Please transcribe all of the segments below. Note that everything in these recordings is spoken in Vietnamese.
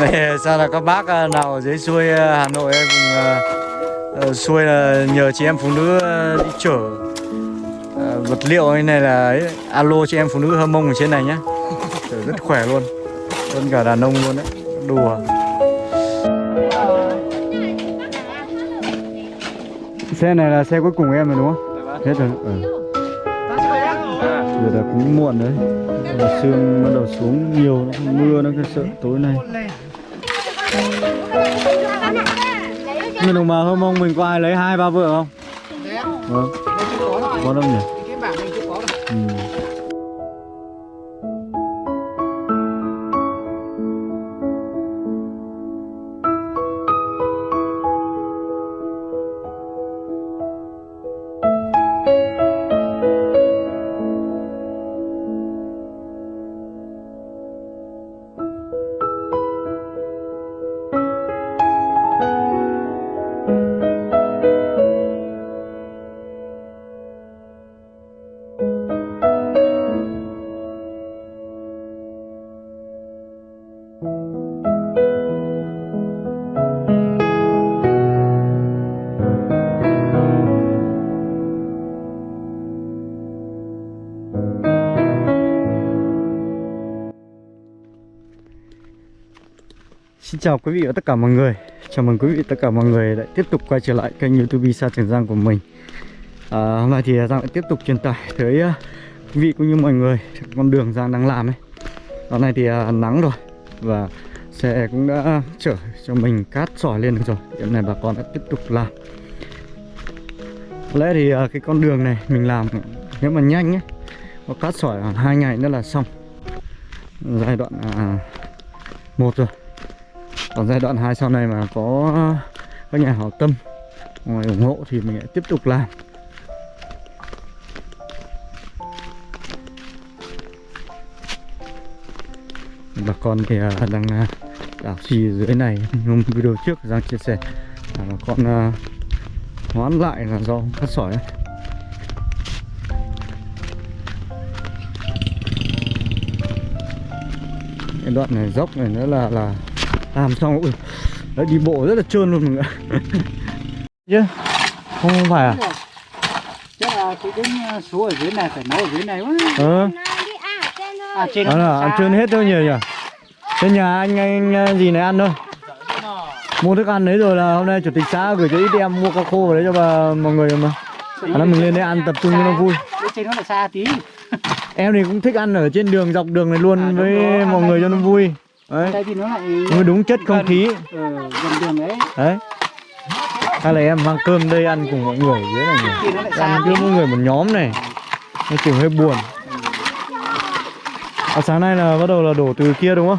Đây sao là các bác à, nào ở dưới xuôi à, Hà Nội em vùng à, ờ, xuôi là nhờ chị em phụ nữ đi chở vật liệu như này là ấy, alo chị em phụ nữ hâm mông ở trên này nhá. Chở rất khỏe luôn hơn cả đàn ông luôn đấy đùa xe này là xe cuối cùng em rồi đúng không? Hết rồi. Ừ. giờ là cũng muộn đấy. Giờ sương bắt đầu xuống nhiều nó không mưa nó cứ sợ tối nay. Mình đồng bào hâm mông mình có ai lấy hai ba vợ không? Vâng. Có đâu nhỉ? Ừ. Xin chào quý vị và tất cả mọi người. Chào mừng quý vị và tất cả mọi người lại tiếp tục quay trở lại kênh youtube Sa Trường Giang của mình. À, Hôm nay thì Giang lại tiếp tục truyền tải tới uh, quý vị cũng như mọi người con đường Giang đang làm ấy. Hôm nay thì uh, nắng rồi Và xe cũng đã chở cho mình cát sỏi lên được rồi. Hiện này bà con đã tiếp tục làm. Có lẽ thì uh, cái con đường này mình làm nếu mà nhanh ấy Có cát sỏi khoảng 2 ngày nữa là xong. Giai đoạn uh, 1 rồi còn giai đoạn 2 sau này mà có các nhà hảo tâm ngoài ủng hộ thì mình lại tiếp tục làm bà con thì à, đang à, đảo xì dưới này hôm video trước Giang chia sẻ là bà con à, hoán lại là do cắt sỏi ấy. cái đoạn này dốc này nữa là là làm xong ui, đấy đi bộ rất là trơn luôn mọi người chứ không phải à? Chắc là cái đến số ở dưới này phải nấu ở dưới này quá. Ờ. À trên đó là ăn trơn hết thôi nhỉ nhỉ? Trên nhà anh anh gì này ăn thôi. Mua thức ăn đấy rồi là hôm nay chủ tịch xã gửi cho ít em mua cá khô vào đấy cho bà mọi người mà à, mình lên đây ăn tập trung cho nó vui. Trên nó là xa tí. Em thì cũng thích ăn ở trên đường dọc đường này luôn À, với rồi. mọi người cho nó vui đấy. Đây thì nó lại mới đúng chất không khí. gần đường đấy đấy. Hay là em mang cơm đây ăn cùng mọi người dưới này nhỉ? Nó ăn cứ mỗi người một nhóm này. Nó kiểu hơi buồn. À, sáng nay là bắt đầu là đổ từ kia đúng không?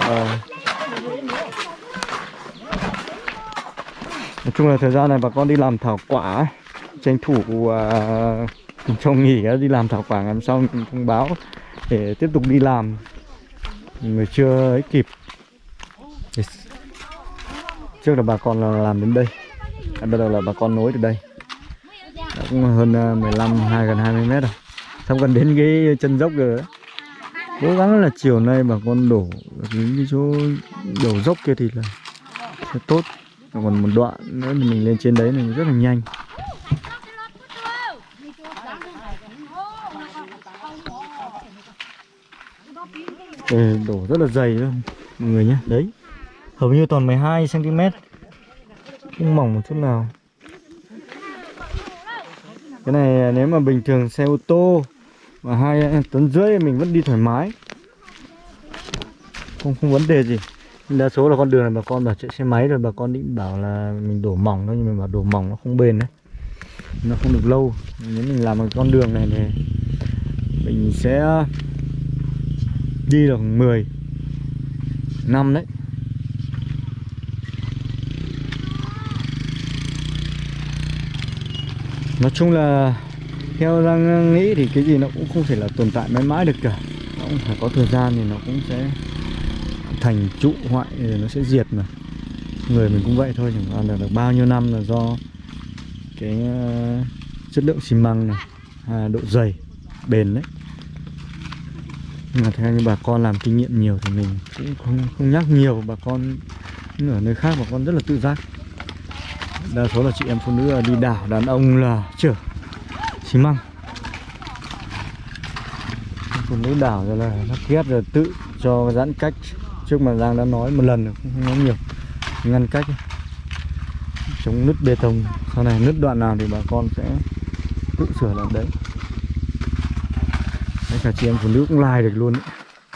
Ờ. nói chung là thời gian này bà con đi làm thảo quả ấy. tranh thủ uh, trong nghỉ á, đi làm thảo quả làm xong thông báo để tiếp tục đi làm người chưa ấy kịp. Yes. trước là bà con là làm đến đây. À, bắt đầu là bà con nối từ đây. Đã cũng hơn à, 15 hai gần 20 mét rồi. Xong gần đến cái chân dốc rồi đấy. Cố gắng là chiều nay bà con đổ những cái chỗ đổ dốc kia thì là sẽ tốt. Còn một đoạn nữa thì mình lên trên đấy thì rất là nhanh. Đây, đổ rất là dày luôn mọi người nhé đấy hầu như toàn 12 cm không mỏng một chút nào. Cái này nếu mà bình thường xe ô tô và hai tấn rưỡi mình vẫn đi thoải mái. Không không vấn đề gì. Đa số là con đường này bà con bảo chạy xe máy rồi bà con định bảo là mình đổ mỏng thôi nhưng mà bảo đổ mỏng nó không bền đấy. Nó không được lâu. Nếu mình làm một con đường này thì mình sẽ đi được 10 năm đấy. Nói chung là theo đang nghĩ thì cái gì nó cũng không thể là tồn tại mãi mãi được cả. Nó cũng phải có thời gian thì nó cũng sẽ thành trụ hoại rồi nó sẽ diệt mà. Người mình cũng vậy thôi chẳng qua là được bao nhiêu năm là do cái ờ, chất lượng xi măng này à, độ dày bền đấy nhưng mà theo như bà con làm kinh nghiệm nhiều thì mình cũng không không nhắc nhiều. Bà con ở nơi khác bà con rất là tự giác. Đa số là chị em phụ nữ là đi đảo đàn ông là chở xi măng. Phụ nữ đảo rồi là lắp ghép rồi tự cho giãn cách. Trước mà Giang đã nói một lần rồi, không nói nhiều. Ngăn cách. Chống nứt bê tông. Sau này nứt đoạn nào thì bà con sẽ tự sửa làm đấy đấy cả chị em phụ nữ cũng like được luôn ấy.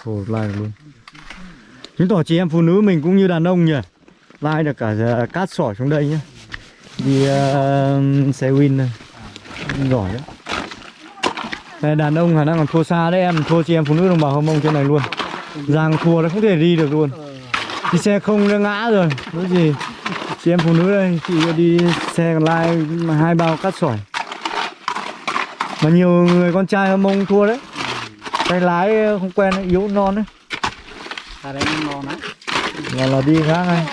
Ồ, like được luôn. Chứng tỏ chị em phụ nữ mình cũng như đàn ông nhỉ? Like được cả à, cát sỏi xuống đây nhá. Đi uh, xe win này giỏi đấy. Đây, đàn ông khả năng còn thua xa đấy em. Thua chị em phụ nữ đồng bào hâm mông trên này luôn. Giang thua nó không thể đi được luôn. Đi xe không nó ngã rồi. Nói gì? Chị em phụ nữ đây Chị đi xe còn lai mà hai bao cát sỏi. Mà nhiều người con trai hâm mông thua đấy. Tay lái không quen yếu non đấy ta đây ngon á Là là đi khác này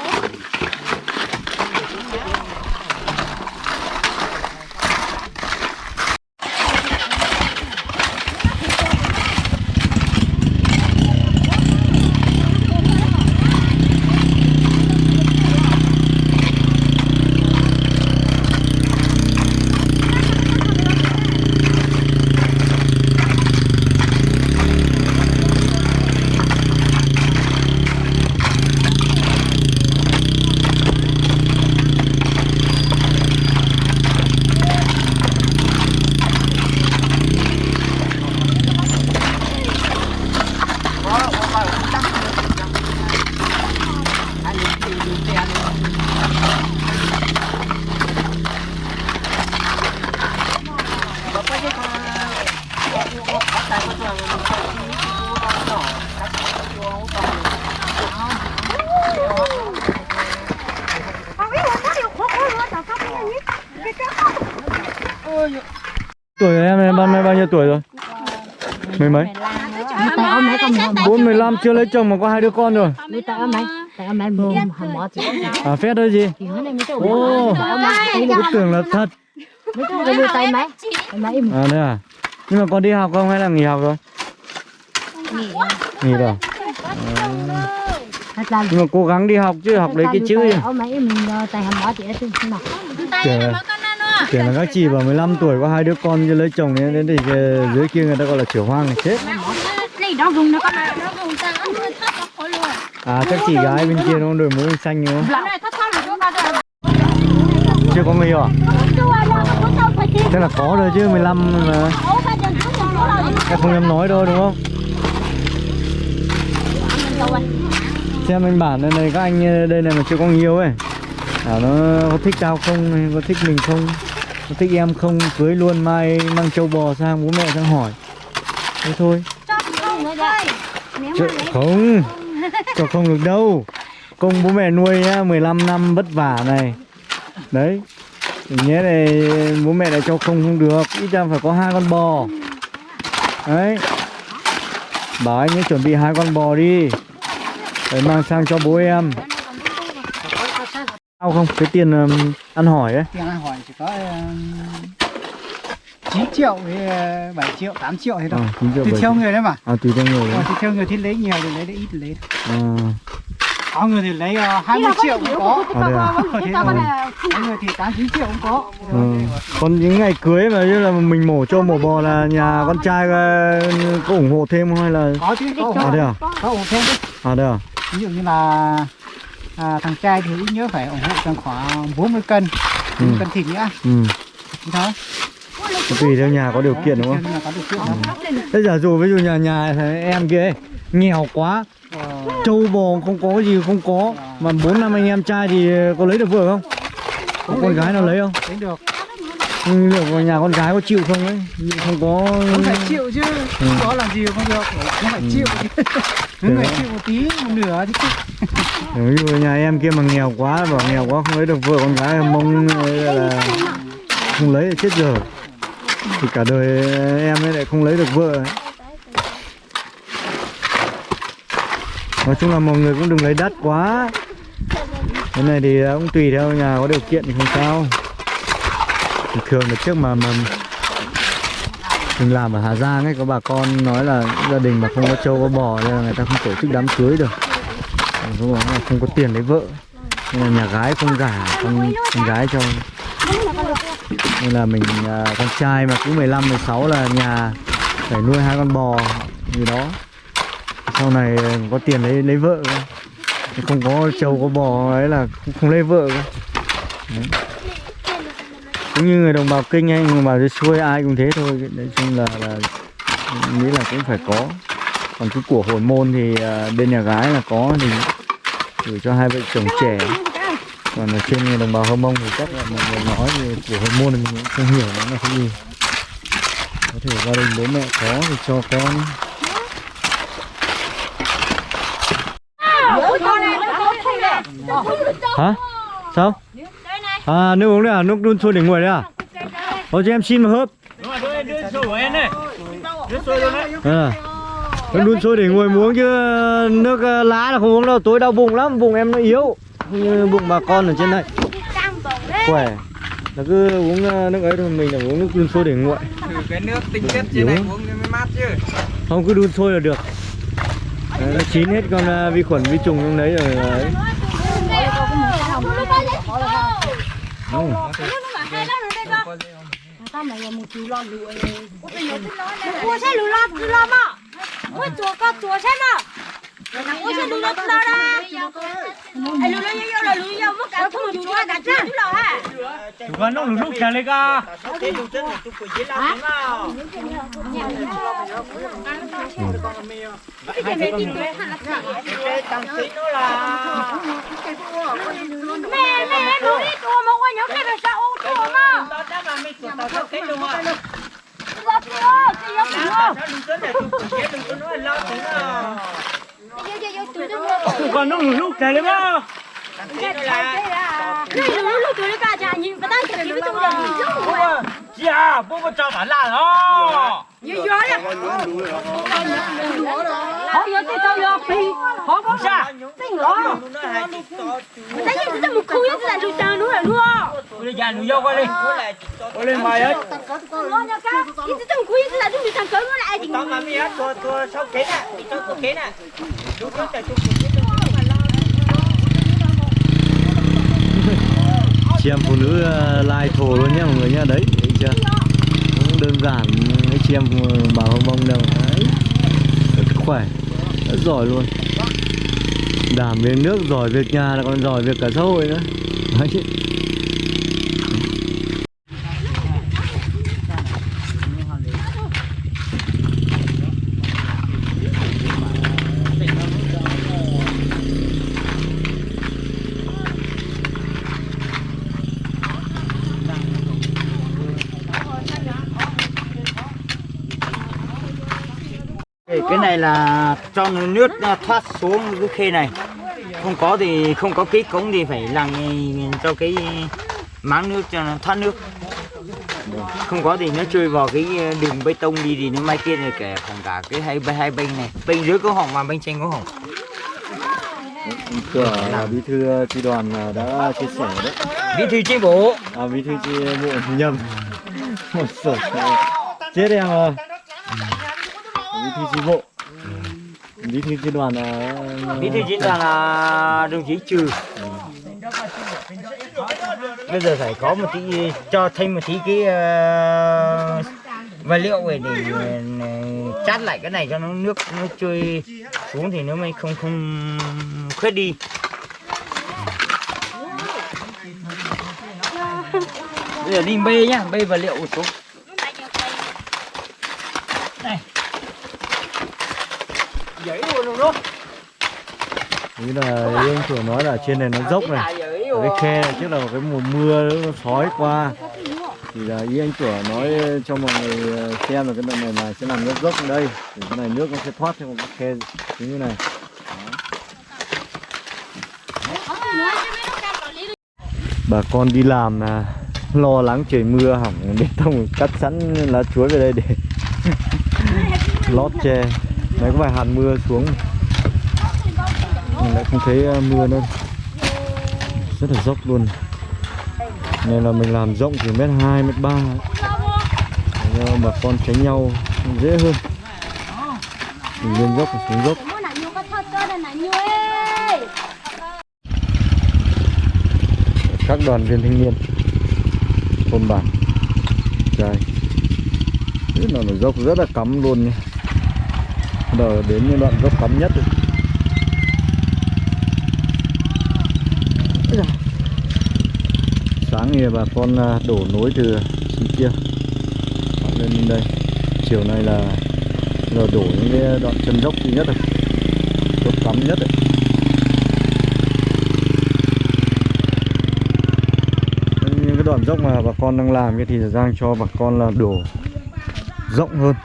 Tuổi em này bao, bao nhiêu tuổi rồi? Mấy mấy? tại ông mấy con mồm Bốn mười lăm chưa lấy chồng mà có hai đứa con rồi À phép đấy gì? Ô, Cứ tưởng là thật tay mấy À đây à Nhưng mà con đi học không hay là nghỉ học rồi? Nghỉ rồi à. Nhưng mà cố gắng đi học chứ học lấy cái chữ gì. Trời ơi chỉ là các chị vào 15 tuổi có hai đứa con lấy chồng nên đến thì dưới kia người ta gọi là chửa hoang này. Chết. À chắc chị gái bên kia nó đổi mũ xanh đúng không? Chưa có người hiểu à? Thế là có rồi chứ 15 mà. Em không dám nói đâu đúng không? Xem anh bản đây này các anh đây này mà chưa có người yêu ấy à, nó có thích tao không có thích mình không? Có thích em không? Cưới luôn mai mang trâu bò sang bố mẹ sang hỏi. Thế thôi. Cho không cho không được đâu? Công bố mẹ nuôi nhá 15 năm vất vả này. Đấy. Nhé này bố mẹ lại cho không không được ít ra phải có hai con bò. Đấy. Bảo anh ấy chuẩn bị hai con bò đi. Để mang sang cho bố em sao không? Cái tiền ừm, ăn hỏi ấy. Tiền ăn hỏi chỉ có uh, 9 triệu với ờ, 7 triệu 8 triệu thế thôi. À, triệu tùy theo người đấy mà. À tùy theo người Ờ, đấy. thì theo người thì lấy nhiều thì lấy được ít thì lấy được. à, có người thì lấy uh, 20 triệu cũng có. À, à? Ờ, thế thôi. có người thì 8 9 triệu cũng có. Ừ. Còn những ngày cưới mà như là mình mổ trâu mổ bò là nhà con trai ờ, có ủng hộ thêm không? Hay là có chứ có à đây à? Có ủng hộ thêm chứ. À đây à? Ví dụ như là à, thằng trai thì ít nhớ phải ủng hộ tầm khoảng 40 cân. 40 Ừ. cân thịt nữa ừ. Thôi tùy theo nhà có điều kiện đúng không? Thế giả dụ ví dụ nhà nhà em kia ấy, nghèo quá Ờ, trâu bò không có gì không có mà bốn năm anh em trai thì có lấy được vợ không? Có con gái nào lấy không? Lấy được. Ừ, liệu nhà con gái có chịu không ấy? Không có không phải chịu chứ. Ừ. có làm gì không được. Không phải chịu. Chứ những người chịu một tí một nửa thì chứ ví dụ nhà em kia mà nghèo quá bảo nghèo quá không lấy được vợ con gái mong là, không lấy thì chết giờ thì cả đời em ấy lại không lấy được vợ. Ấy. nói chung là mọi người cũng đừng lấy đắt quá. Cái này thì cũng tùy theo nhà có điều kiện thì không sao. Thì thường là trước mà, mà mình làm ở Hà Giang ấy có bà con nói là gia đình mà không có trâu có bò nên là người ta không tổ chức đám cưới được không có, không có tiền lấy vợ. Nên là nhà gái không gả con, con gái cho. Nên là mình à, con trai mà cứ 15 16 là nhà phải nuôi hai con bò gì đó. Sau này có tiền lấy lấy vợ không có trâu có bò ấy là không, không lấy vợ. Đấy. cũng như người đồng bào kinh hay người đồng bào dưới xuôi ai cũng thế thôi. Nói chung là là nghĩ là cũng phải có. Còn cái của hồi môn thì à, bên nhà gái là có thì gửi cho hai vợ chồng trẻ. Còn ở trên người đồng bào hơ mông thì chắc là mọi người nói thì của hồi môn thì mình cũng không hiểu nó là cái gì. Có thể gia đình bố mẹ có thì cho con. Hả? sao? À nước uống đấy à? Nước đun sôi để nguội đấy à? Ôi cho em xin một hớp. À, vẫn đun sôi để ngồi uống chứ nước ờ, lá là không uống đâu, tối đau bụng lắm, bụng em nó yếu. Không như bụng bà con ở trên này Khỏe. Nó cứ uống ờ, nước ấy thôi, mình là uống nước đun sôi để nguội. Thử cái nước tinh khiết trên này uống mới mát chứ. Không cứ đun sôi là được. Đấy, nó chín hết con ờ, vi khuẩn vi trùng trong đấy rồi đấy. Ừ. Tao mày một chú lo lụi. Ủa bây giờ tôi lo đây. Mua xe lụi lo, tôi lo mà ôi chùa có chùa xem nào ôi xem lùi lùi lùi ra lùi lùi lùi lùi lùi mất cả thùng chùa cả chứ lùi ha chùa con nó lùi lùi chả lấy cả mẹ mẹ lùi đi chùa mà quay nhớ cái là sao ô chùa mà còn nó lúc trời đấy bao Hãy subscribe cho kênh Ghiền Mì Gõ Để không bỏ lỡ những video hấp dẫn dạ bố bố cho bạn là đó như gió đó họ giờ tôi cho lo phi họ có ra tiếng lỏ tại vì tôi một khu nhất là tôi chờ nữa là luôn tôi già nuôi dâu qua đi qua đi mày ấy lo nhau cá tôi tôi một khu nhất là tôi bị thằng cỡ nó lại thì tao mà mi á tôi tôi sau kế nè tôi tôi kế nè lúc đó tôi chị em phụ nữ lai thồ luôn nhé mọi người nhá đấy chưa? Cũng đơn giản anh chị em bảo không bông đâu. Đấy. Rất khỏe. Rất giỏi luôn. Đảm về nước, giỏi việc nhà là còn giỏi việc cả xã hội nữa. Đấy. Cái cái này là cho nước nó thoát xuống cái khe này. Không có thì không có cái cống thì phải làm cho cái máng nước cho nó thoát nước. Không có thì nó trôi vào cái đường bê tông đi thì nó mai kia này kể còn cả cái hai hai bên này. Bên dưới có hỏng mà bên trên có hỏng. Cửa là bí thư tri đoàn ờ, đã chia sẻ đấy. Bí thư chi bộ. À bí thư tri bộ nhầm. Một sổ. Chết em bí thư chi bộ. Bí thư chi đoàn là bí thư chi đoàn là đồng chí? Trừ. Bây giờ phải có một tí cho thêm một tí cái uh, vật liệu về để ờ, chát lại cái này cho nó nước nó trôi xuống thì nó mới không không khuyết đi. Bây giờ đi bê nhá bê vật liệu xuống này giấy luôn luôn Ý là anh chủ nói là trên này nó dốc này. Cái khe này trước là cái mùa mưa nó sói qua. Thì là ý anh chủ nói cho mọi người ờ, xem là cái đoạn này là sẽ làm nước dốc ở đây. Thì cái này nước nó sẽ thoát theo một cái khe như thế này. Bà con đi làm là lo lắng trời mưa hỏng bê tông cắt sẵn lá chuối về đây để lót che đấy, có vài hạt mưa xuống mình lại không thấy ờ, mưa nữa rất là dốc luôn. Nên là mình làm rộng chỉ mét hai, mét ba. Mà con tránh nhau dễ hơn. Mình lên dốc và xuống dốc. Các đoàn viên thanh niên, thôn bản. Trời. Rất là nó dốc rất là cắm luôn nha đầu đến những đoạn dốc cắm nhất rồi. Sáng thì bà con à, đổ nối từ trên kia. Lên đây. Chiều nay là giờ đổ những cái đoạn chân dốc duy nhất rồi. Dốc cắm nhất đấy. Những cái đoạn dốc mà bà con đang làm kia thì Giang cho bà con là đổ rộng hơn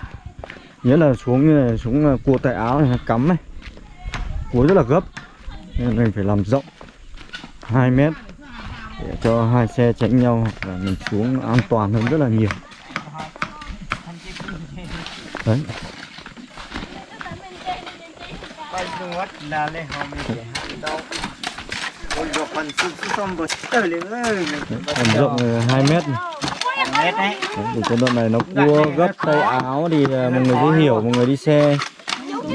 nghĩa là xuống như này xuống ờ, cua tay áo này, cắm này. Cua rất là gấp. Nên mình phải làm rộng. 2 mét để cho hai xe tránh nhau và mình xuống an toàn hơn rất là nhiều. Đấy. Làm rộng ờ, 2 mét này. Thì cái đoạn này nó cua gấp tay áo thì à, mọi người sẽ hiểu mọi người đi xe.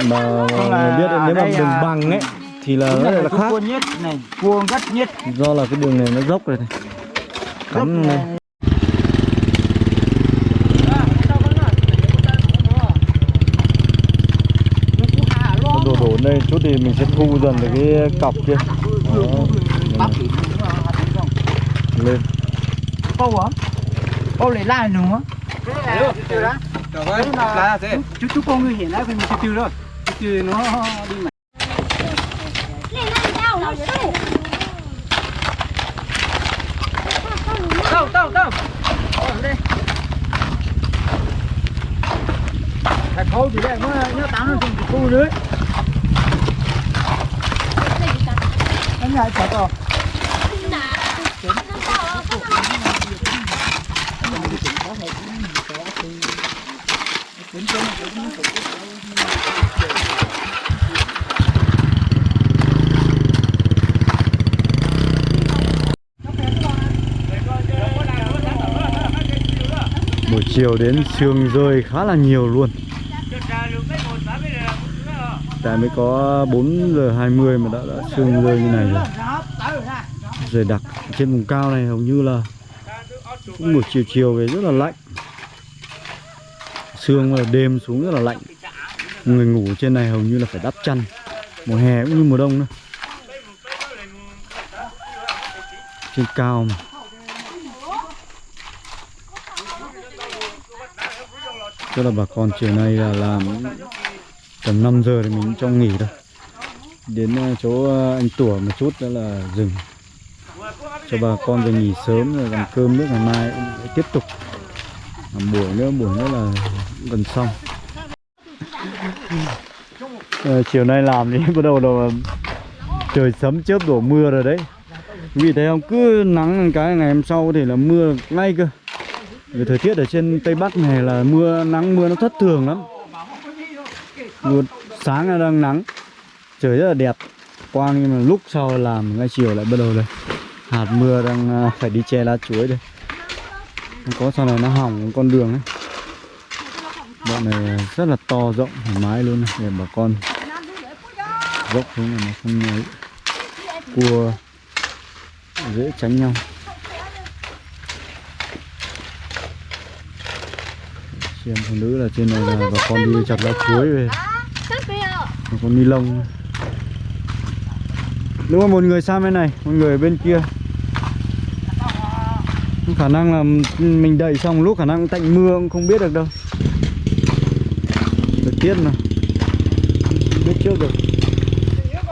Mà mọi người biết nếu mà đường bằng ấy thì là nó là khác cua nhất này cua gắt nhất. Do là cái đường này nó dốc rồi này. Cắm này. đổ đổ đây chút thì mình sẽ thu dần được cái cọc kia. Đó. lên. Câu hả câu lấy lại nữa. Chú chú con người hiện lại mình từ rồi từ nó đi mà. Lại đâu đâu đâu phải khâu thì đây nhớ tán nó dùng khu nữa. Em lại sợ to chiều đến sương rơi khá là nhiều luôn. Tại mới có 4 giờ 20 mà đã, đã sương rơi như này rồi. Rồi đặc trên vùng cao này hầu như là cũng buổi chiều chiều về rất là lạnh. Sương là đêm xuống rất là lạnh. Người ngủ trên này hầu như là phải đắp chăn. Mùa hè cũng như mùa đông nữa. Trên cao mà. Tức là bà con chiều nay là làm tầm 5 giờ thì mình cho nghỉ thôi. Đến ờ, chỗ ờ, anh Tủa một chút nữa là dừng. Cho bà con về nghỉ sớm rồi làm cơm nước ngày mai cũng sẽ tiếp tục. Làm buổi nữa, buổi nữa là gần xong. À, Chiều nay làm thì bắt đầu là trời sấm chớp đổ mưa rồi đấy. Vì thấy không, cứ nắng cái ngày hôm sau thì là mưa ngay cơ vì thời tiết ở trên Tây Bắc này là mưa nắng mưa nó thất thường lắm. Mưa sáng là đang nắng trời rất là đẹp. Quang nhưng mà lúc sau làm ngay chiều lại bắt đầu đây. Hạt mưa đang à, phải đi che lá chuối đây. Có sau này nó hỏng con đường ấy. Bọn này rất là to rộng thoải mái luôn này, để bà con dốc xuống là nó không ấy cua dễ tránh nhau. Chị em phụ nữ là trên này là bà con đi chặt lá chuối về. Bà con ni lông. Đúng rồi một người sang bên này Một người bên kia. Khả năng là mình đẩy xong lúc khả năng tạnh mưa cũng không biết được đâu. Thời tiết mà. Biết trước được.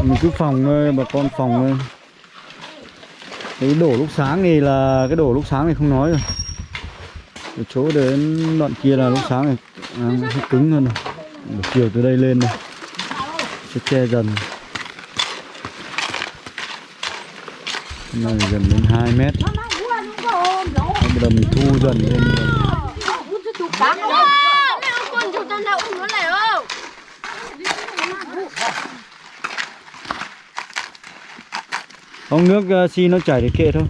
Mình cứ phòng thôi bà con phòng thôi cái đổ lúc sáng thì là cái đổ lúc sáng thì không nói rồi từ chỗ đến đoạn kia là lúc sáng này. À, cứng hơn rồi buổi chiều từ đây lên này. Sẽ che dần. Này gần đến 2 mét. Bây giờ mình thu dần lên Không nước à, xi nó chảy thì kệ thôi.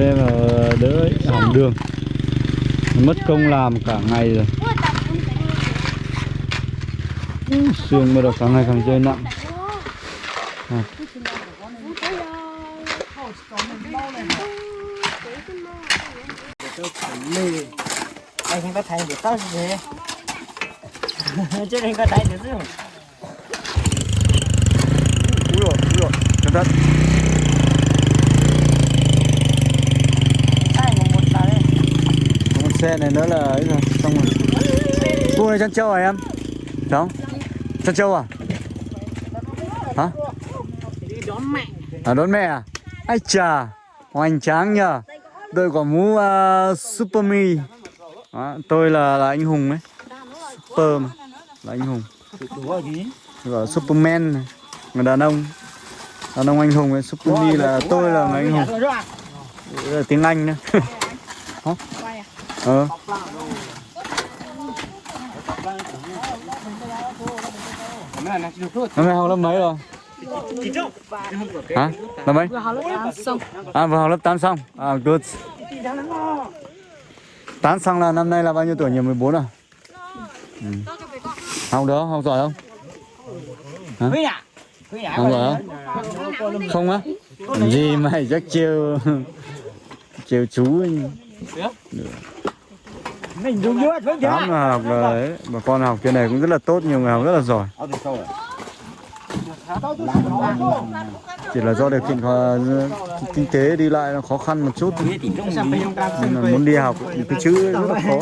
Thế mà đỡ hỏng đường. Mất công làm cả ngày rồi. Xương bắt đầu càng ngày càng rơi nặng. À. anh không có thấy được tao gì. Chứ anh có thấy được chứ. Úi dồi, úi dồi, cẩn thận sai một một là đây Con xe này nữa là ấy rồi, xong rồi cua này chăn trâu à em? đúng Chăn trâu à? Hả? đón mẹ À đón mẹ à? Ai chà, hoành tráng nhờ Tôi quả mũ uh, Super Mi à, Tôi là, là anh Hùng ấy Super mà Là anh Hùng Ủa? Gọi Superman này. Người đàn ông Đàn ông anh Hùng ấy Super Mi là tôi là người anh Hùng Đấy là tiếng Anh nữa Ờ Năm nay học lớp mấy rồi? Hả? Lớp mấy? À vừa học lớp 8 xong À good 8 xong là năm nay là bao nhiêu tuổi nhỉ? 14 à? Ừ. Học được không? Học giỏi không? À Không giỏi không? Không á? Gì mày chắc chiêu Chiêu chú ấy. Mình dùng nước với Tám mà học là ấy, bà con học trên này cũng rất là tốt, nhiều người học rất là giỏi. Chỉ là do điều kiện khó, kinh tế đi lại nó khó khăn một chút. Nên là muốn đi học thì cái chữ rất là khó.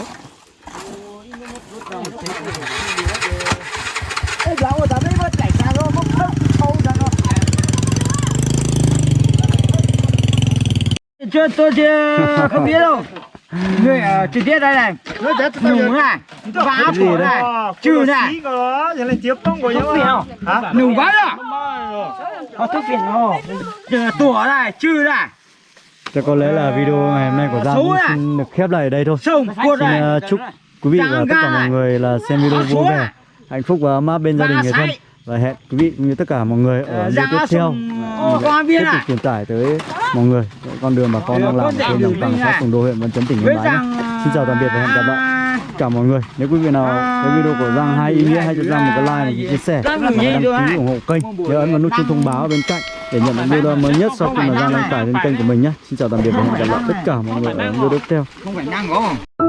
Chưa tôi thì không biết đâu. Người ở trực tiếp đây này, nùng này, phá gì phổ đấy? này, trừ này. Thuốc phiện không? Nùng quá rồi. Có thuốc phiện không? Tủa này, trừ này, Chắc có lẽ là video ngày hôm nay của Giang xin được khép lại ở đây thôi. Xin này. uh, chúc quý vị và tất cả mọi người là xem video vui vẻ, hạnh phúc và ấm áp bên gia đình người thân. Và hẹn quý vị cũng như tất cả mọi người ở video tiếp theo. Ô, con biết tiếp tục à? truyền tải tới mọi người con đường bà con đang làm trên đồng bằng xã Sùng Đô huyện Văn Chấn tỉnh Yên Bái Xin chào tạm biệt và hẹn gặp lại tất cả mọi người. Nếu quý vị nào thấy video của Giang hay ý nghĩa hãy cho Giang một cái like và chia sẻ và đăng ký ủng hộ kênh. Nhớ ấn vào nút chuông thông báo ở bên cạnh để nhận những video mới nhất sau khi mà Giang đăng tải lên kênh của mình nhé. Xin chào tạm biệt và hẹn gặp lại tất cả mọi người ở video tiếp theo.